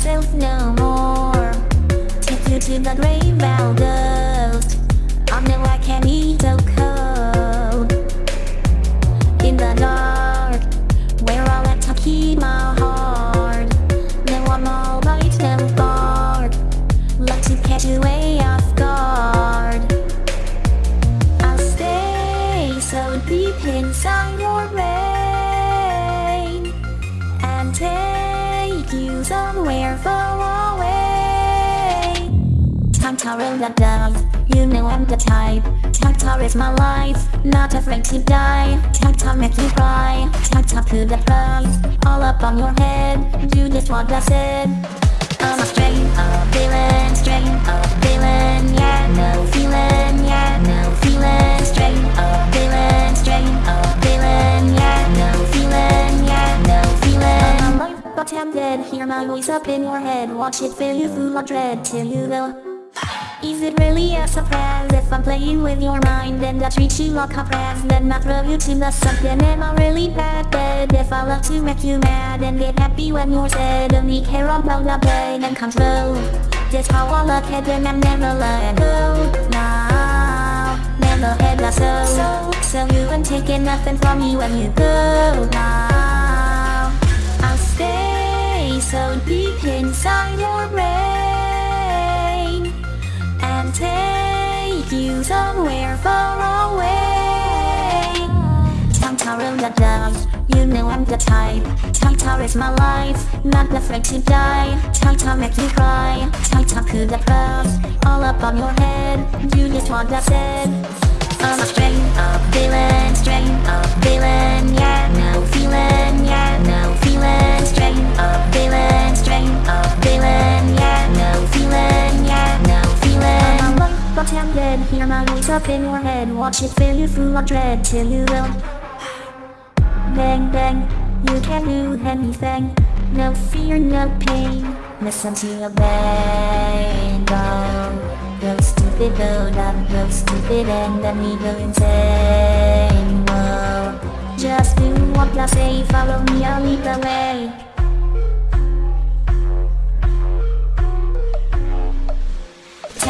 myself no more. Take you to the grave ghost. I know I can eat so cold In the dark Where I let to keep my heart. Now I'm all right, no bark. Like to catch away off guard. I'll stay so deep inside your bed. Far away Tantara the dove, you know I'm the type Tantara is my life, not afraid to die Tantara make you cry, Tantara to the prize All up on your head, do just what I said I'm a strain of feeling, strain of feeling I'm tempted, hear my voice up in your head. Watch it fill you full of dread till you go is it really a surprise if I'm playing with your mind and I treat you like a prize Then I throw you to the sunken am I really bad? Bad If I love to make you mad and get happy when you're sad Only care about the pain and control. That's how I look at them and never let go. Now, never had a soul So you ain't taking nothing from me when you go. Now inside your brain and take you somewhere far away. Tantara the dove, you know I'm the type. Tantara is my life, not afraid to die. Tantara make you cry, Tantara to the cross, all up on your head. You just what I said. I'm a but hear my voice up in your head, watch it fill you full of dread till you will. Bang bang, you can do anything, no fear, no pain. Listen to your bang go. Go stupid, go dumb, go stupid, and then we go insane. Whoa. Just do what I say, follow me, I'll lead the way.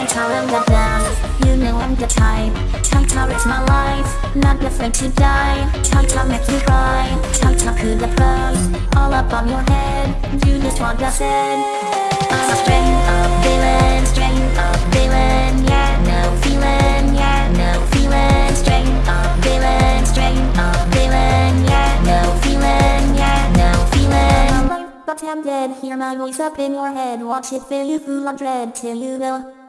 You know I'm the type Tantara is my life, not afraid to die. Tantara make you cry, Tantara to the prize All up on your head, You just want I said. I'm a strain of feeling, strain of feeling Yeah, no feeling, yeah, no feeling. Strain of feeling, strain of feeling Yeah, no feeling, yeah, no feeling. But I'm tempted, hear my voice up in your head. Watch it fill you full of dread. Till you go